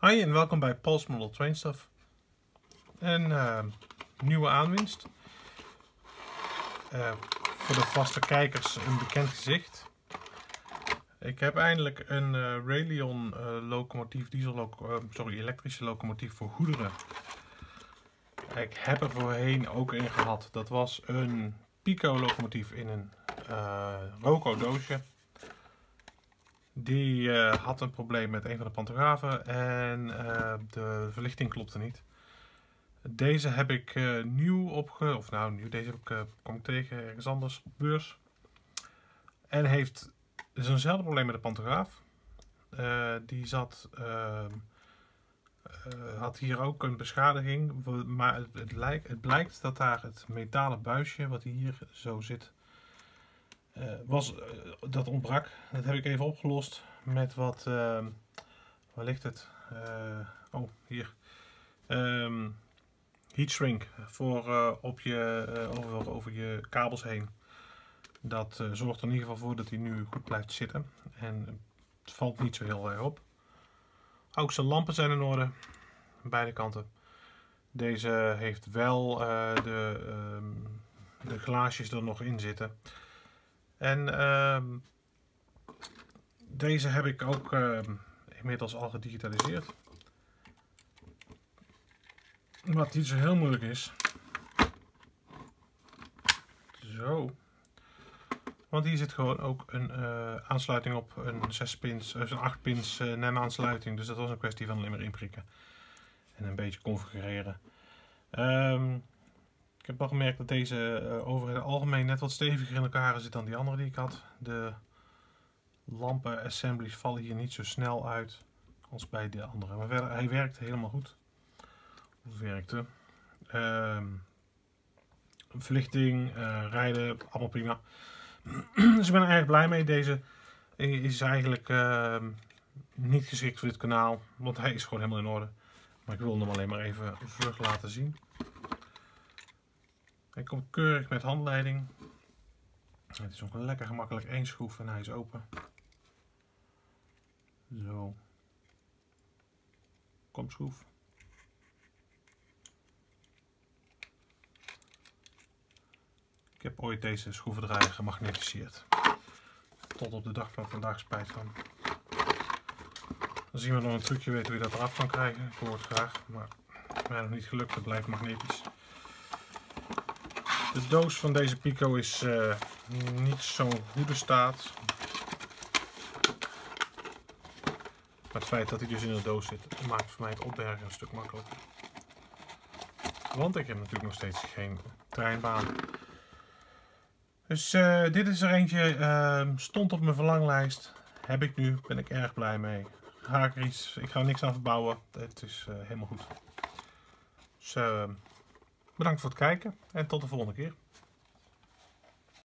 Hi en welkom bij Paul's Model Train Stuff. Een uh, nieuwe aanwinst. Uh, voor de vaste kijkers een bekend gezicht. Ik heb eindelijk een uh, Railion locomotief, diesel sorry, elektrische locomotief voor goederen. Ik heb er voorheen ook een gehad. Dat was een Pico locomotief in een Roco doosje. Die uh, had een probleem met een van de pantografen en uh, de verlichting klopte niet. Deze heb ik uh, nieuw opge... of nou nieuw, deze heb ik, kom ik tegen ergens anders op beurs. En heeft zo'nzelfde probleem met de pantograaf. die zat... Ehm, had hier ook een beschadiging, maar het, het, lijkt, het blijkt dat daar het metalen buisje wat hier zo zit, was, uh, dat ontbrak. Dat heb ik even opgelost met wat, uh, waar ligt het? oh, hier. Um, heat shrink voor op je, over, over je kabels heen. Dat zorgt er in ieder geval voor dat hij nu goed blijft zitten. En het valt niet zo heel erg op. Ook zijn lampen zijn in orde. Beide kanten. Deze heeft wel de, ehm, de glaasjes er nog in zitten. En uh, deze heb ik ook uh, inmiddels al gedigitaliseerd. Wat niet zo heel moeilijk is. Zo. Want hier zit gewoon ook een uh, aansluiting op een 6 pins, dus een 8 pins uh, NEM aansluiting. Dus dat was een kwestie van alleen maar inprikken. En een beetje configureren. Um, heb al gemerkt dat deze uh, over het algemeen net wat steviger in elkaar zit dan die andere die ik had. De lampen assemblies vallen hier niet zo snel uit als bij de andere. Maar verder, hij werkt helemaal goed. Of werkte. Uh, verlichting, uh, rijden, allemaal prima. dus ik ben er erg blij mee. Deze is eigenlijk uh, niet geschikt voor dit kanaal, want hij is gewoon helemaal in orde. Maar ik wil hem alleen maar even vlug laten zien. Komt keurig met handleiding. Het is ook lekker gemakkelijk één schroef en hij is open. Zo. Kom schroef. Ik heb ooit deze schroevendraaier gemagnetiseerd. Tot op de dag van vandaag spijt van. Dan zien we nog een trucje weten hoe je dat eraf kan krijgen. Ik hoor het graag, maar mij nog niet gelukt. Het blijft magnetisch. De doos van deze Pico is uh, niet zo'n goede staat. Maar het feit dat hij dus in de doos zit, maakt voor mij het opbergen een stuk makkelijker. Want ik heb natuurlijk nog steeds geen treinbaan. Dus uh, dit is er eentje, uh, stond op mijn verlanglijst. Heb ik nu, ben ik erg blij mee. Ga ik, iets, ik ga er niks aan verbouwen, het is uh, helemaal goed. Dus, Bedankt voor het kijken en tot de volgende keer.